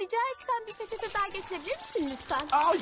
Rica etsem bir peçete daha getirebilir misin lütfen? Ay